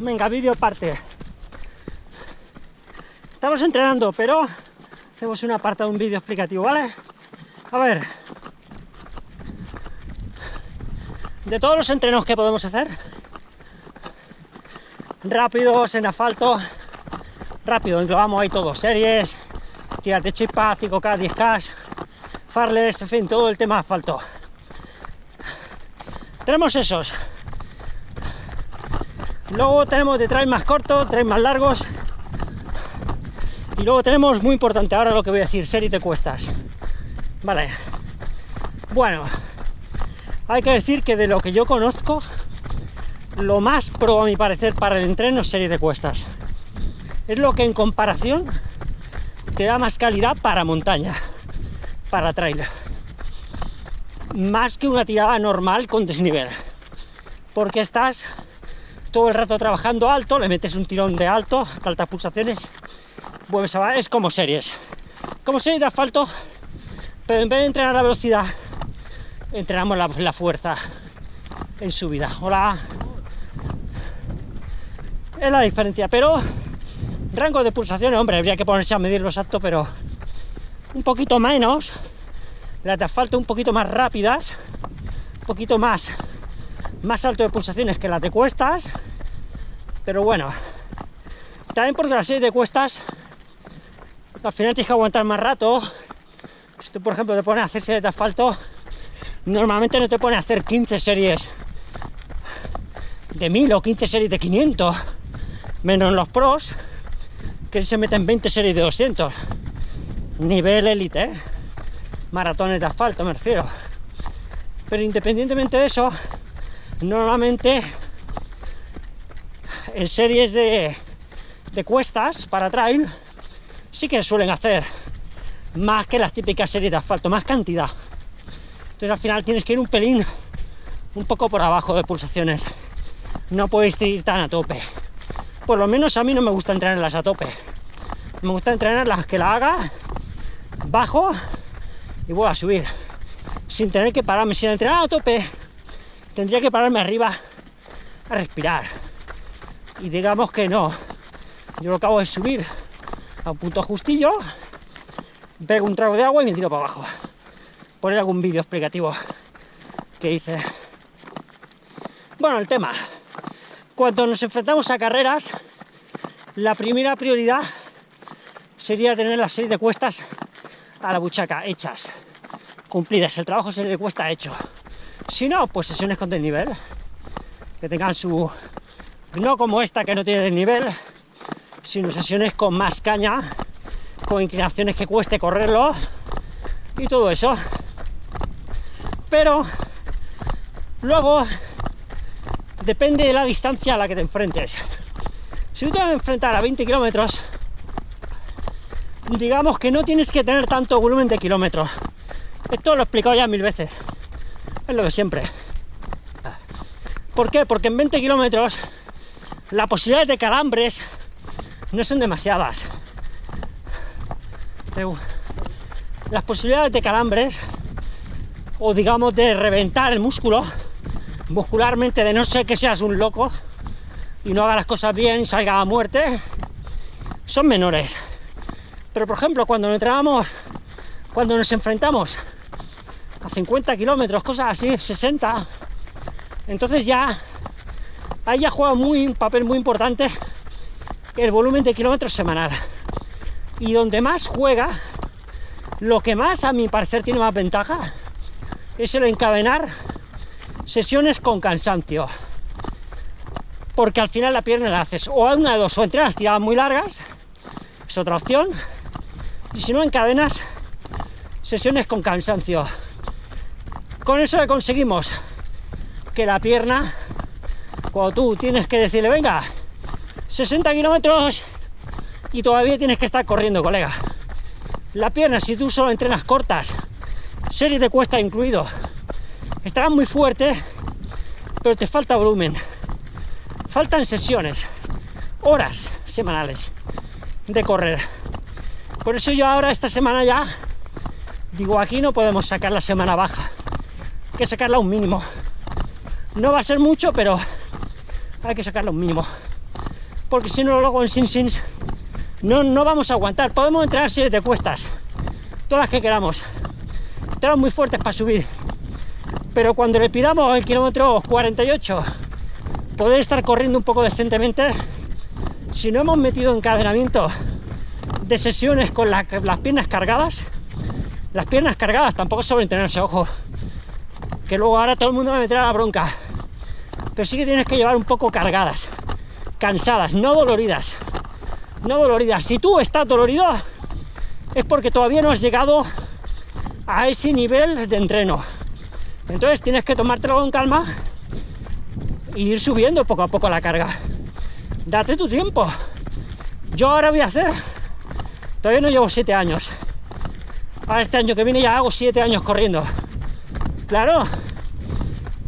Venga, vídeo parte. Estamos entrenando, pero hacemos una parte de un vídeo explicativo, ¿vale? A ver. De todos los entrenos que podemos hacer, rápidos, en asfalto, rápido, englobamos ahí todo, series, tiras de chispa, 5K, 10K, farles, en fin, todo el tema asfalto. Tenemos esos. Luego tenemos de trail más cortos, trail más largos. Y luego tenemos, muy importante ahora lo que voy a decir, series de cuestas. Vale. Bueno, hay que decir que de lo que yo conozco, lo más pro a mi parecer para el entreno es serie de cuestas. Es lo que en comparación te da más calidad para montaña, para trail. Más que una tirada normal con desnivel. Porque estás todo el rato trabajando alto, le metes un tirón de alto, altas pulsaciones, vuelves a es como series. Como series de asfalto, pero en vez de entrenar la velocidad, entrenamos la, la fuerza en subida. Hola. Es la diferencia, pero rango de pulsaciones, hombre, habría que ponerse a medirlo exacto, pero un poquito menos, las de asfalto un poquito más rápidas, un poquito más, más alto de pulsaciones que las de cuestas, pero bueno, también porque las series de cuestas, al final tienes que aguantar más rato, si tú, por ejemplo, te pones a hacer series de asfalto, normalmente no te pones a hacer 15 series de 1000 o 15 series de 500, menos los pros, que se meten 20 series de 200. Nivel élite, ¿eh? maratones de asfalto me refiero. Pero independientemente de eso, normalmente en series de, de cuestas para trail sí que suelen hacer más que las típicas series de asfalto, más cantidad. Entonces al final tienes que ir un pelín, un poco por abajo de pulsaciones. No podéis ir tan a tope. Por lo menos a mí no me gusta entrenarlas a tope. Me gusta entrenarlas que la haga, bajo y vuelvo a subir. Sin tener que pararme, sin entrenar a tope, tendría que pararme arriba a respirar. Y digamos que no. Yo lo hago es subir a un punto justillo, pego un trago de agua y me tiro para abajo. Poner algún vídeo explicativo que hice. Bueno, el tema. Cuando nos enfrentamos a carreras, la primera prioridad sería tener la serie de cuestas a la buchaca, hechas, cumplidas, el trabajo serie de cuesta hecho. Si no, pues sesiones con desnivel, que tengan su... no como esta que no tiene desnivel, sino sesiones con más caña, con inclinaciones que cueste correrlo y todo eso. Pero luego depende de la distancia a la que te enfrentes. Si tú te vas a enfrentar a 20 kilómetros, digamos que no tienes que tener tanto volumen de kilómetros. Esto lo he explicado ya mil veces. Es lo de siempre. ¿Por qué? Porque en 20 kilómetros las posibilidades de calambres no son demasiadas. Las posibilidades de calambres, o digamos de reventar el músculo, muscularmente, de no ser que seas un loco y no haga las cosas bien y salga a muerte, son menores. Pero por ejemplo, cuando nos entrenamos, cuando nos enfrentamos a 50 kilómetros, cosas así, 60, entonces ya ahí ya juega muy, un papel muy importante el volumen de kilómetros semanal. Y donde más juega, lo que más a mi parecer tiene más ventaja, es el encadenar sesiones con cansancio. Porque al final la pierna la haces o a una de dos, o entrenas tiradas muy largas, es otra opción, y si no encadenas sesiones con cansancio. Con eso le conseguimos que la pierna, cuando tú tienes que decirle, venga, 60 kilómetros y todavía tienes que estar corriendo, colega. La pierna, si tú solo entrenas cortas, series de cuesta incluido, estará muy fuerte, pero te falta volumen. Faltan sesiones, horas semanales de correr. Por eso yo ahora esta semana ya digo, aquí no podemos sacar la semana baja, hay que sacarla un mínimo. No va a ser mucho, pero hay que sacarla un mínimo. porque si no luego en sin sins no, no vamos a aguantar. Podemos entrenar series de cuestas, todas las que queramos. Estamos muy fuertes para subir. Pero cuando le pidamos el kilómetro 48 poder estar corriendo un poco decentemente, si no hemos metido encadenamiento de sesiones con las piernas cargadas, las piernas cargadas tampoco sobreentrenarse, ojo, que luego ahora todo el mundo me meterá la bronca, pero sí que tienes que llevar un poco cargadas, cansadas, no doloridas, no doloridas. Si tú estás dolorido, es porque todavía no has llegado a ese nivel de entreno. Entonces tienes que tomártelo con calma e ir subiendo poco a poco la carga. Date tu tiempo. Yo ahora voy a hacer, todavía no llevo siete años. Para este año que viene ya hago siete años corriendo. Claro,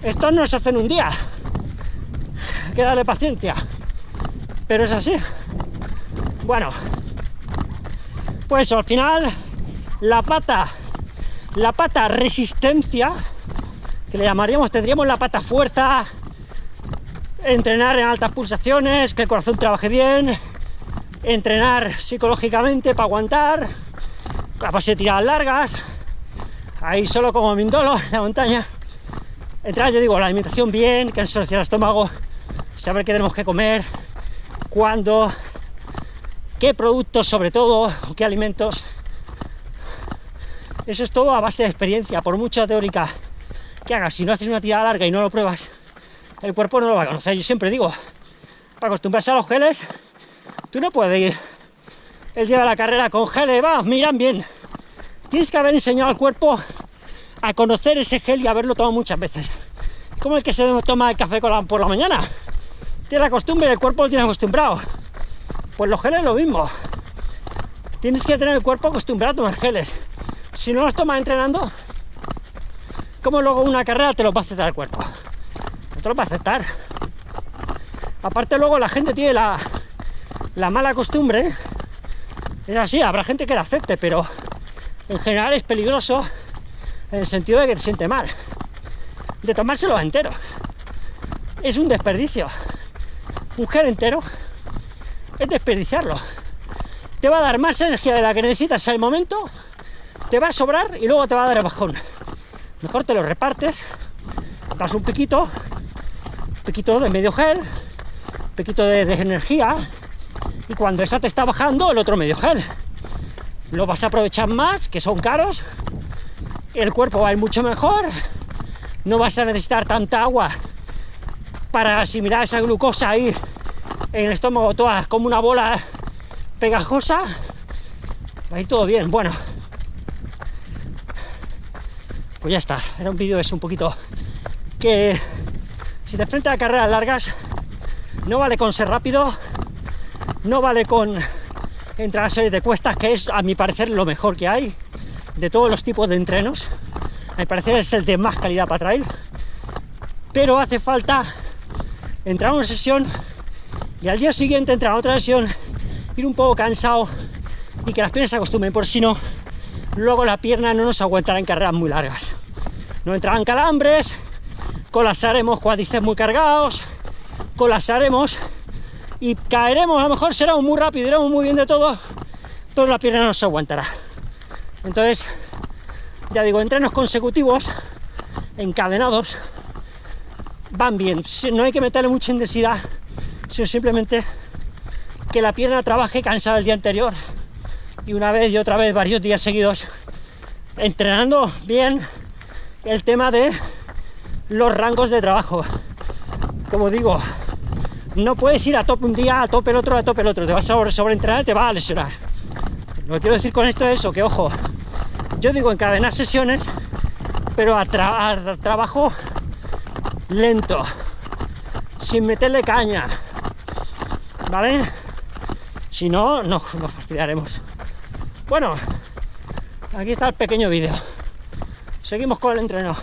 esto no se hace en un día. Que darle paciencia. Pero es así. Bueno, pues al final la pata, la pata resistencia, que le llamaríamos, tendríamos la pata fuerza, entrenar en altas pulsaciones, que el corazón trabaje bien, entrenar psicológicamente para aguantar, a de tiradas largas, ahí solo como Mindolo en la montaña. Entrar, yo digo, la alimentación bien, que se el estómago, saber qué tenemos que comer, cuándo, qué productos sobre todo, qué alimentos. Eso es todo a base de experiencia, por mucha teórica que hagas. Si no haces una tirada larga y no lo pruebas, el cuerpo no lo va a conocer. Yo siempre digo, para acostumbrarse a los geles, tú no puedes ir el día de la carrera con geles, va, miran bien. Tienes que haber enseñado al cuerpo a conocer ese gel y haberlo tomado muchas veces. Como el que se toma el café por la mañana. Tiene la costumbre, el cuerpo lo tiene acostumbrado. Pues los geles lo mismo. Tienes que tener el cuerpo acostumbrado a tomar geles. Si no los tomas entrenando, como luego una carrera te lo va a aceptar el cuerpo? No te lo va a aceptar. Aparte luego la gente tiene la, la mala costumbre. Es así, habrá gente que la acepte, pero en general es peligroso en el sentido de que te siente mal. De tomárselo entero. Es un desperdicio. Gel entero es desperdiciarlo. Te va a dar más energía de la que necesitas al momento, te va a sobrar y luego te va a dar el bajón. Mejor te lo repartes, das un piquito, un piquito de medio gel, un piquito de, de energía, y cuando esa te está bajando, el otro medio gel. Lo vas a aprovechar más, que son caros, el cuerpo va a ir mucho mejor, no vas a necesitar tanta agua para asimilar esa glucosa ahí en el estómago toda como una bola pegajosa, va a ir todo bien. Bueno, pues ya está. Era un vídeo es un poquito que si te enfrentas a carreras largas, no vale con ser rápido, no vale con entrar a series de cuestas, que es a mi parecer lo mejor que hay de todos los tipos de entrenos. A mi parecer es el de más calidad para trail, pero hace falta entrar a una sesión y al día siguiente entrar otra sesión, ir un poco cansado y que las piernas se acostumbren, por si no, luego la pierna no nos aguantará en carreras muy largas. No entrarán calambres, colapsaremos cuádriceps muy cargados, colapsaremos y caeremos, a lo mejor será muy rápido, iremos muy bien de todo, pero la pierna no se aguantará. Entonces, ya digo, entrenos consecutivos, encadenados, van bien. No hay que meterle mucha intensidad sino simplemente que la pierna trabaje cansada el día anterior. Y una vez y otra vez varios días seguidos entrenando bien el tema de los rangos de trabajo. Como digo no puedes ir a tope un día a tope el otro a tope el otro. Te vas a sobreentrenar y te vas a lesionar. Lo que quiero decir con esto es eso que ojo yo digo encadenar sesiones pero a, a trabajo lento sin meterle caña ¿vale? Si no, no, nos fastidiaremos. Bueno, aquí está el pequeño vídeo. Seguimos con el entreno.